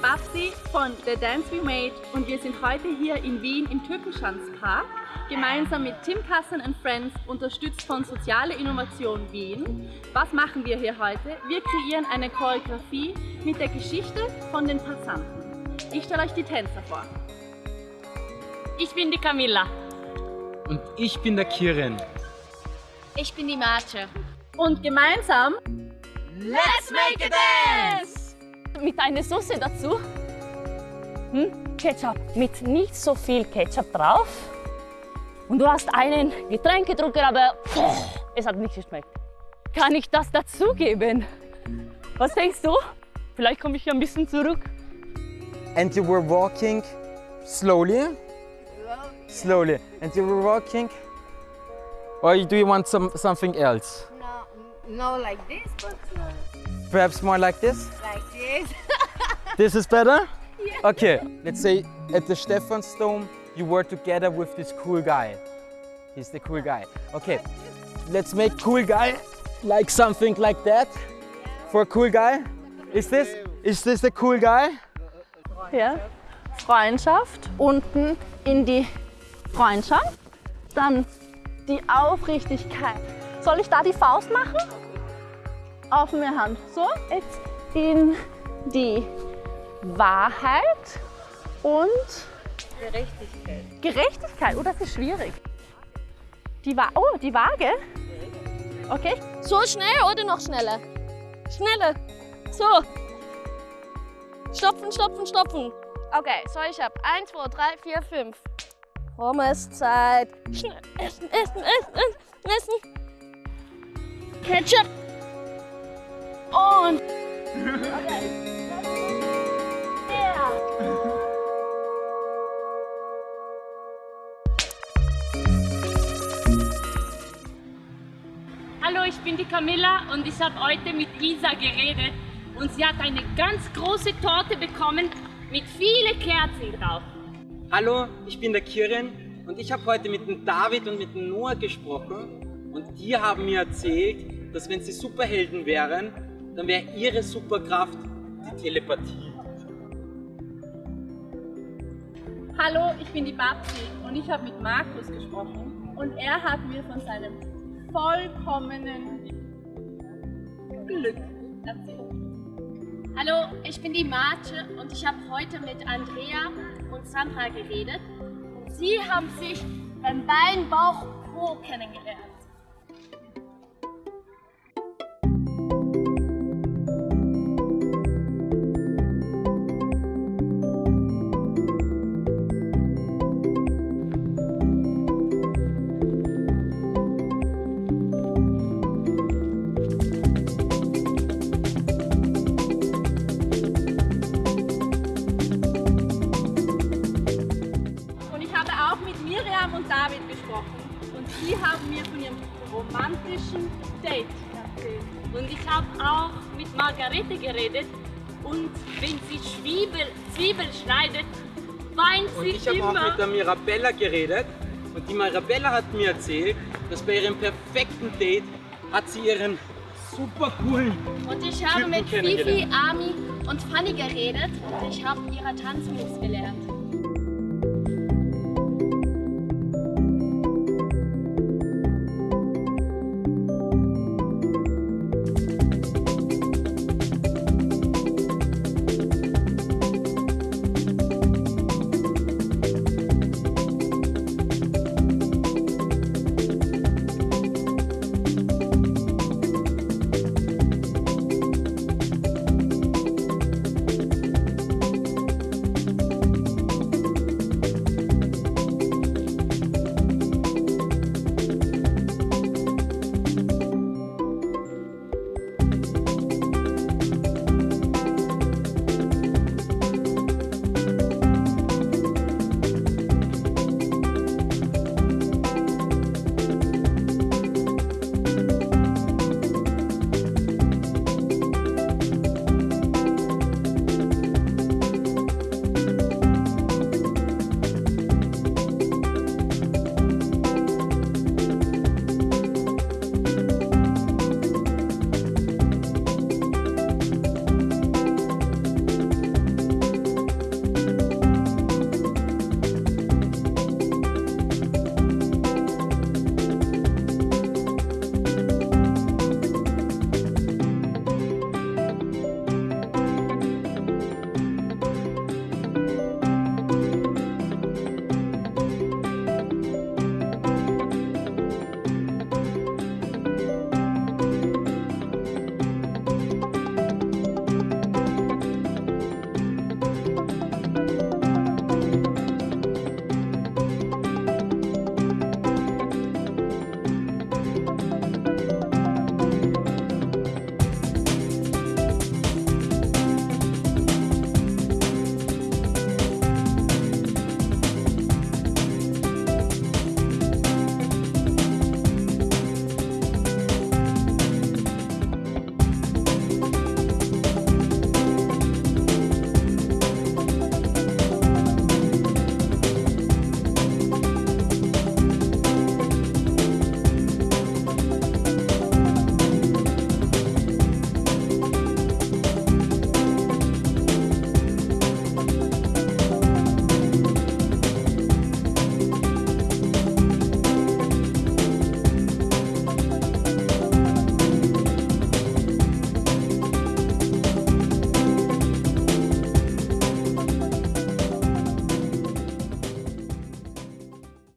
bin Babsi von The Dance We Made und wir sind heute hier in Wien im Türkenschanzpark gemeinsam mit Tim Kassen and Friends, unterstützt von Soziale Innovation Wien. Was machen wir hier heute? Wir kreieren eine Choreografie mit der Geschichte von den Passanten. Ich stelle euch die Tänzer vor. Ich bin die Camilla. Und ich bin der Kirin. Ich bin die Marce. Und gemeinsam Let's make a dance! Mit einer Soße dazu. Hm? Ketchup. Mit nicht so viel Ketchup drauf. Und du hast einen Getränk getrunken, aber oh, es hat nicht geschmeckt. Kann ich das dazugeben? Was denkst du? Vielleicht komme ich hier ein bisschen zurück. And you were walking slowly? Slowly. And you were walking? Or do you want some, something else? No, no like this, but uh, Perhaps more like this? like this. This is better? Okay, let's say at the Stephansdom you were together with this cool guy. He's the cool guy. Okay, let's make cool guy like something like that. For a cool guy? Is this, is this the cool guy? ja, Freundschaft, unten in die Freundschaft, dann die Aufrichtigkeit. Soll ich da die Faust machen? Offene Hand. So, jetzt in die Wahrheit und Gerechtigkeit. Gerechtigkeit, oh, das ist schwierig. Die Wa oh, die Waage. Okay, So schnell oder noch schneller? Schneller. So. Stopfen, stopfen, stopfen. Okay, so ich hab 1, 2, 3, 4, 5. Pommeszeit. Schnell essen, essen, essen, essen. Ketchup. Und Hallo, ich bin die Camilla und ich habe heute mit Isa geredet. Und sie hat eine ganz große Torte bekommen mit vielen Kerzen drauf. Hallo, ich bin der Kirin und ich habe heute mit dem David und mit dem Noah gesprochen. Und die haben mir erzählt, dass wenn sie Superhelden wären, dann wäre ihre Superkraft die Telepathie. Hallo, ich bin die Babsi und ich habe mit Markus gesprochen und er hat mir von seinem vollkommenen Glück erzählt. Hallo, ich bin die Marce und ich habe heute mit Andrea und Sandra geredet. Sie haben sich beim Bein, Bauch, Po kennengelernt. Romantischen Date. Und ich habe auch mit Margarete geredet und wenn sie Zwiebel, Zwiebel schneidet, weint Und sie ich habe auch immer. mit der Mirabella geredet und die Mirabella hat mir erzählt, dass bei ihrem perfekten Date hat sie ihren super coolen Und ich habe Typen mit Fifi. Ami und Fanny geredet und ich habe ihre Tanzmoves gelernt.